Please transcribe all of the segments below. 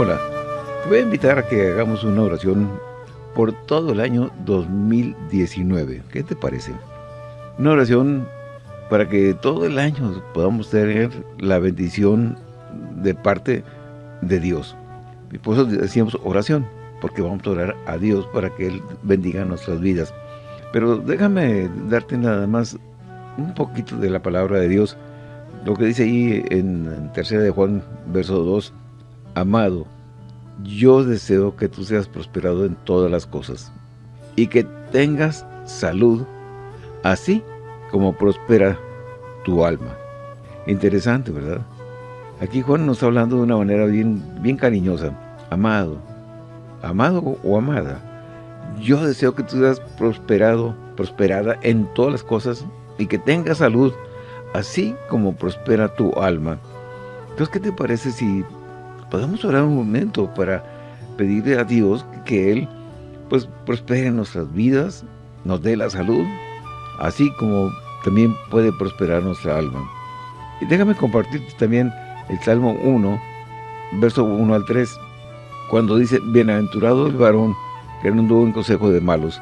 Hola, te voy a invitar a que hagamos una oración por todo el año 2019. ¿Qué te parece? Una oración para que todo el año podamos tener la bendición de parte de Dios. Y por eso decíamos oración, porque vamos a orar a Dios para que Él bendiga nuestras vidas. Pero déjame darte nada más un poquito de la palabra de Dios, lo que dice ahí en tercera de Juan, verso 2, Amado, yo deseo que tú seas prosperado en todas las cosas y que tengas salud, así como prospera tu alma. Interesante, ¿verdad? Aquí Juan nos está hablando de una manera bien, bien cariñosa. Amado, amado o amada, yo deseo que tú seas prosperado, prosperada en todas las cosas y que tengas salud, así como prospera tu alma. Entonces, ¿qué te parece si podemos orar un momento para pedirle a Dios que Él pues prospere nuestras vidas, nos dé la salud, así como también puede prosperar nuestra alma. Y déjame compartirte también el Salmo 1, verso 1 al 3, cuando dice, Bienaventurado el varón que no anduvo en consejo de malos.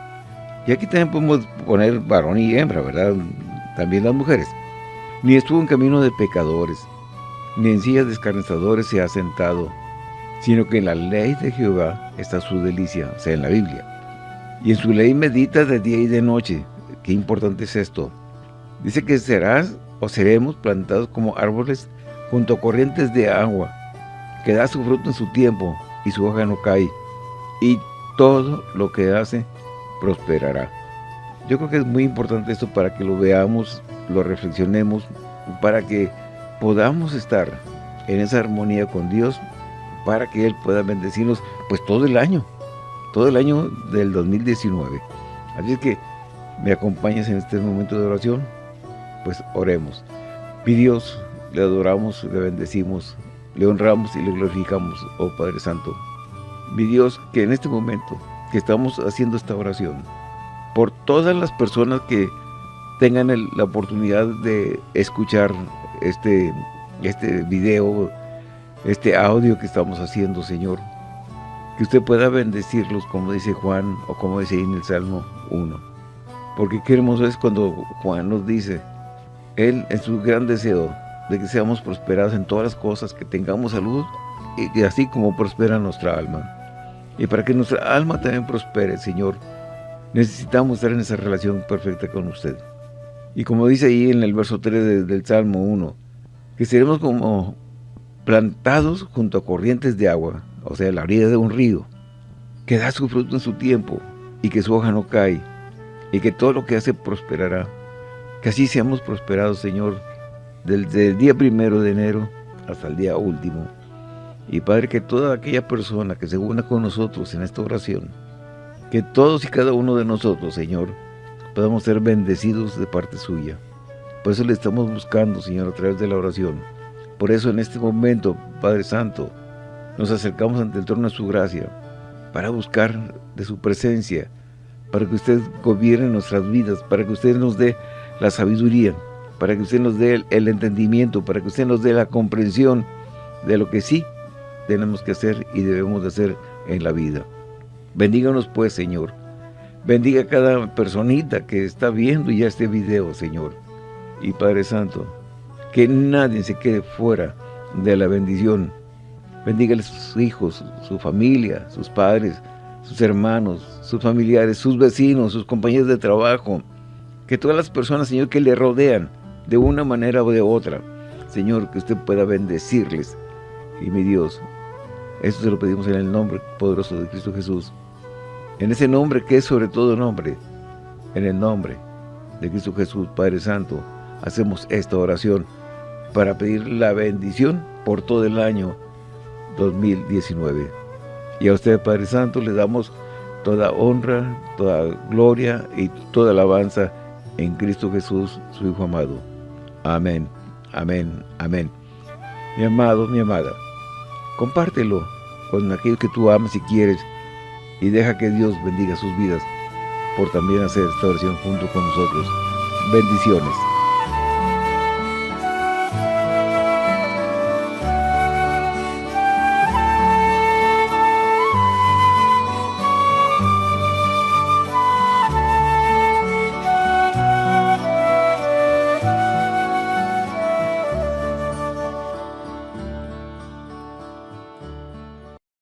Y aquí también podemos poner varón y hembra, ¿verdad? También las mujeres. Ni estuvo en camino de pecadores, ni en sillas de escarnezadores se ha sentado, sino que en la ley de Jehová está su delicia, sea, en la Biblia. Y en su ley medita de día y de noche. Qué importante es esto. Dice que serás o seremos plantados como árboles junto a corrientes de agua, que da su fruto en su tiempo y su hoja no cae, y todo lo que hace prosperará. Yo creo que es muy importante esto para que lo veamos, lo reflexionemos, para que podamos estar en esa armonía con Dios para que Él pueda bendecirnos pues todo el año, todo el año del 2019. Así que me acompañas en este momento de oración, pues oremos. Mi Dios, le adoramos, le bendecimos, le honramos y le glorificamos, oh Padre Santo. Mi Dios, que en este momento que estamos haciendo esta oración, por todas las personas que tengan la oportunidad de escuchar este, este video, este audio que estamos haciendo, Señor. Que usted pueda bendecirlos, como dice Juan, o como dice en el Salmo 1. Porque qué hermoso es cuando Juan nos dice, Él en su gran deseo de que seamos prosperados en todas las cosas, que tengamos salud, y así como prospera nuestra alma. Y para que nuestra alma también prospere, Señor, necesitamos estar en esa relación perfecta con usted. Y como dice ahí en el verso 3 del Salmo 1, que seremos como plantados junto a corrientes de agua, o sea, la orilla de un río, que da su fruto en su tiempo y que su hoja no cae, y que todo lo que hace prosperará. Que así seamos prosperados, Señor, desde el día primero de enero hasta el día último. Y Padre, que toda aquella persona que se una con nosotros en esta oración, que todos y cada uno de nosotros, Señor, podamos ser bendecidos de parte suya. Por eso le estamos buscando, Señor, a través de la oración. Por eso en este momento, Padre Santo, nos acercamos ante el trono de su gracia para buscar de su presencia, para que usted gobierne nuestras vidas, para que usted nos dé la sabiduría, para que usted nos dé el, entendimiento, para que usted nos dé la comprensión de lo que sí tenemos que hacer y debemos de hacer en la vida. Bendíganos pues, Señor, Bendiga a cada personita que está viendo ya este video, Señor. Y Padre Santo, que nadie se quede fuera de la bendición. Bendiga a sus hijos, su familia, sus padres, sus hermanos, sus familiares, sus vecinos, sus compañeros de trabajo. Que todas las personas, Señor, que le rodean de una manera o de otra, Señor, que usted pueda bendecirles. Y mi Dios, esto se lo pedimos en el nombre poderoso de Cristo Jesús. En ese nombre que es sobre todo nombre, en el nombre de Cristo Jesús, Padre Santo, hacemos esta oración para pedir la bendición por todo el año 2019. Y a usted, Padre Santo, le damos toda honra, toda gloria y toda alabanza en Cristo Jesús, su Hijo amado. Amén, amén, amén. Mi amado, mi amada, compártelo con aquellos que tú amas y quieres, y deja que Dios bendiga sus vidas por también hacer esta oración junto con nosotros. Bendiciones.